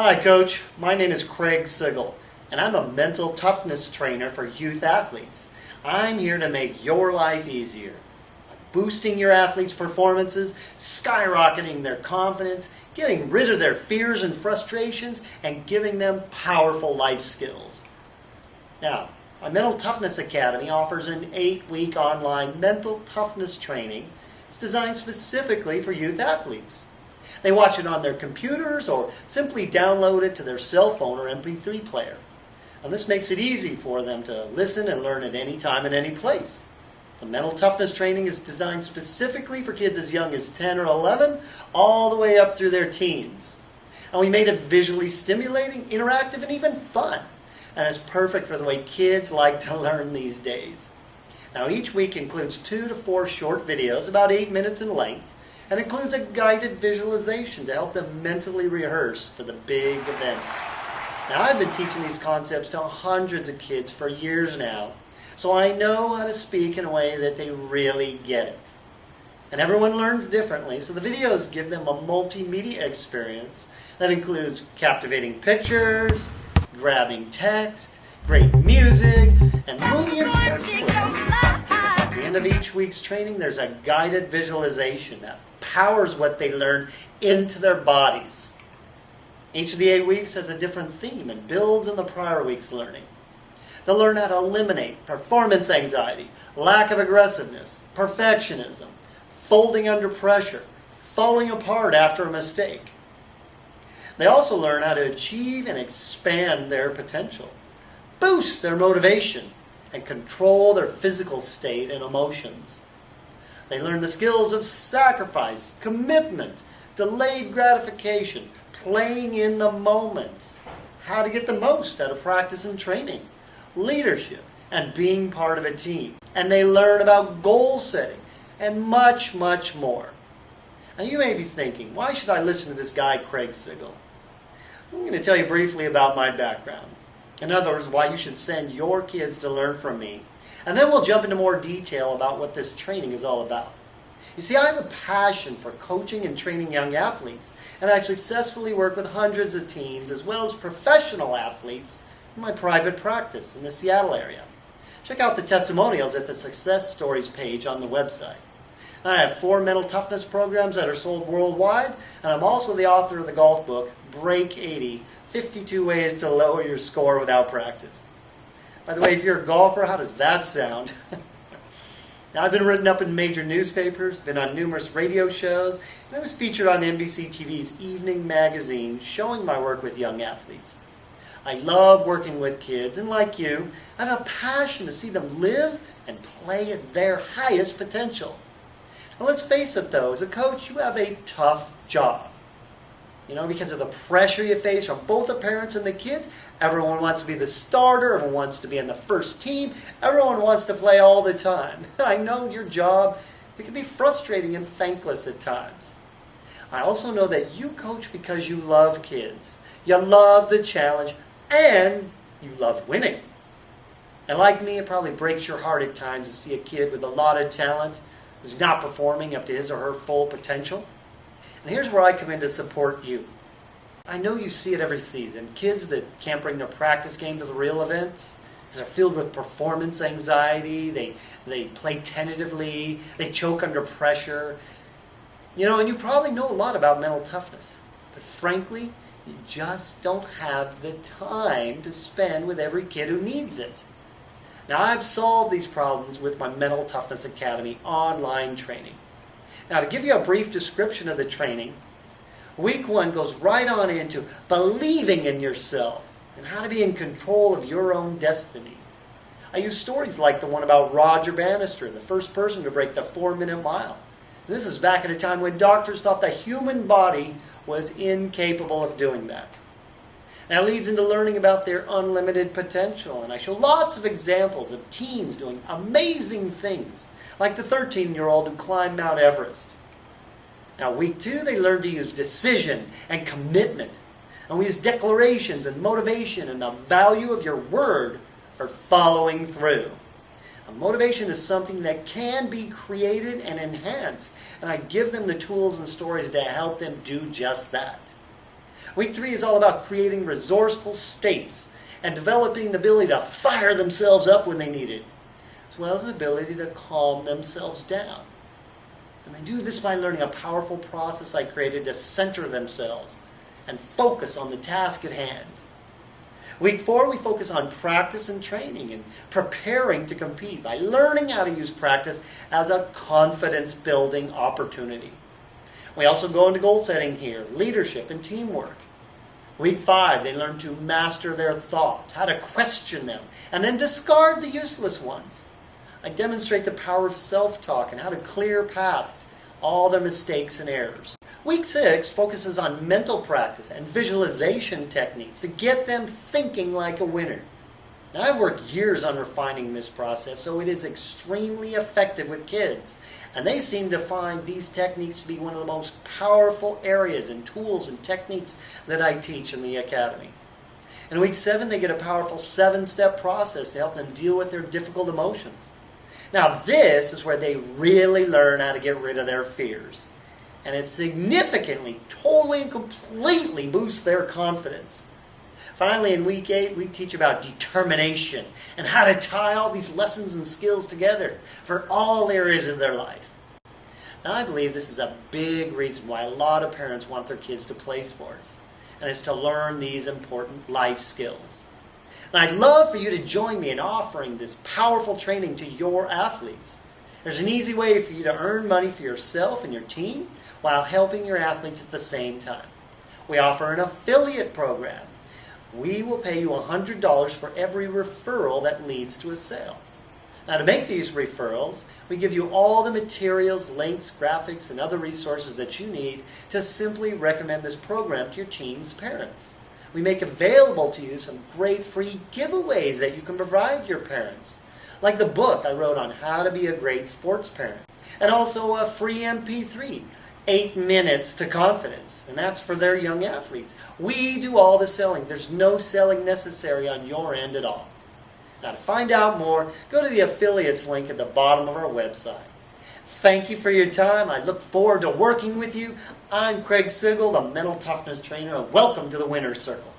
Hi, Coach. My name is Craig Sigl, and I'm a mental toughness trainer for youth athletes. I'm here to make your life easier by boosting your athletes' performances, skyrocketing their confidence, getting rid of their fears and frustrations, and giving them powerful life skills. Now, my Mental Toughness Academy offers an eight-week online mental toughness training. It's designed specifically for youth athletes. They watch it on their computers or simply download it to their cell phone or MP3 player. And this makes it easy for them to listen and learn at any time and any place. The mental toughness training is designed specifically for kids as young as 10 or 11, all the way up through their teens. And we made it visually stimulating, interactive, and even fun. And it's perfect for the way kids like to learn these days. Now each week includes two to four short videos, about eight minutes in length, and includes a guided visualization to help them mentally rehearse for the big events. Now I've been teaching these concepts to hundreds of kids for years now, so I know how to speak in a way that they really get it. And everyone learns differently, so the videos give them a multimedia experience that includes captivating pictures, grabbing text, great music, and movie and sports clips. At the end of each week's training, there's a guided visualization that powers what they learn into their bodies. Each of the eight weeks has a different theme and builds on the prior week's learning. They'll learn how to eliminate performance anxiety, lack of aggressiveness, perfectionism, folding under pressure, falling apart after a mistake. They also learn how to achieve and expand their potential, boost their motivation, and control their physical state and emotions. They learn the skills of sacrifice, commitment, delayed gratification, playing in the moment, how to get the most out of practice and training, leadership, and being part of a team. And they learn about goal setting and much, much more. Now you may be thinking, why should I listen to this guy, Craig Sigl? I'm going to tell you briefly about my background. In other words, why you should send your kids to learn from me. And then we'll jump into more detail about what this training is all about. You see, I have a passion for coaching and training young athletes, and I've successfully worked with hundreds of teams as well as professional athletes in my private practice in the Seattle area. Check out the testimonials at the Success Stories page on the website. I have four mental toughness programs that are sold worldwide, and I'm also the author of the golf book, Break 80, 52 Ways to Lower Your Score Without Practice. By the way, if you're a golfer, how does that sound? Now, I've been written up in major newspapers, been on numerous radio shows, and I was featured on NBC TV's Evening Magazine showing my work with young athletes. I love working with kids, and like you, I have a passion to see them live and play at their highest potential. Now, let's face it though, as a coach, you have a tough job. You know, because of the pressure you face from both the parents and the kids. Everyone wants to be the starter. Everyone wants to be in the first team. Everyone wants to play all the time. I know your job, it can be frustrating and thankless at times. I also know that you coach because you love kids. You love the challenge and you love winning. And like me, it probably breaks your heart at times to see a kid with a lot of talent who's not performing up to his or her full potential. And here's where I come in to support you. I know you see it every season. Kids that can't bring their practice game to the real event, they're filled with performance anxiety, they, they play tentatively, they choke under pressure. You know, and you probably know a lot about mental toughness. But frankly, you just don't have the time to spend with every kid who needs it. Now, I've solved these problems with my Mental Toughness Academy online training. Now, to give you a brief description of the training, week one goes right on into believing in yourself and how to be in control of your own destiny. I use stories like the one about Roger Bannister, the first person to break the four minute mile. This is back at a time when doctors thought the human body was incapable of doing that. That leads into learning about their unlimited potential, and I show lots of examples of teens doing amazing things like the 13-year-old who climbed Mount Everest. Now, week two, they learned to use decision and commitment. And we use declarations and motivation and the value of your word for following through. Motivation is something that can be created and enhanced. And I give them the tools and stories to help them do just that. Week three is all about creating resourceful states and developing the ability to fire themselves up when they need it, as well as the ability to calm themselves down. And they do this by learning a powerful process I created to center themselves and focus on the task at hand. Week four, we focus on practice and training and preparing to compete by learning how to use practice as a confidence building opportunity. We also go into goal setting here, leadership and teamwork. Week five, they learn to master their thoughts, how to question them, and then discard the useless ones. I demonstrate the power of self-talk and how to clear past all their mistakes and errors. Week six focuses on mental practice and visualization techniques to get them thinking like a winner. Now, I've worked years on refining this process, so it is extremely effective with kids. And they seem to find these techniques to be one of the most powerful areas and tools and techniques that I teach in the Academy. In week seven, they get a powerful seven step process to help them deal with their difficult emotions. Now, this is where they really learn how to get rid of their fears. And it significantly, totally, and completely boosts their confidence. Finally, in week eight, we teach about determination and how to tie all these lessons and skills together for all areas of their life. Now, I believe this is a big reason why a lot of parents want their kids to play sports, and it's to learn these important life skills. And I'd love for you to join me in offering this powerful training to your athletes. There's an easy way for you to earn money for yourself and your team while helping your athletes at the same time. We offer an affiliate program we will pay you $100 for every referral that leads to a sale. Now to make these referrals, we give you all the materials, links, graphics, and other resources that you need to simply recommend this program to your team's parents. We make available to you some great free giveaways that you can provide your parents. Like the book I wrote on how to be a great sports parent. And also a free MP3 eight minutes to confidence, and that's for their young athletes. We do all the selling. There's no selling necessary on your end at all. Now, to find out more, go to the affiliates link at the bottom of our website. Thank you for your time. I look forward to working with you. I'm Craig Sigl, the Mental Toughness Trainer, and welcome to the Winner's Circle.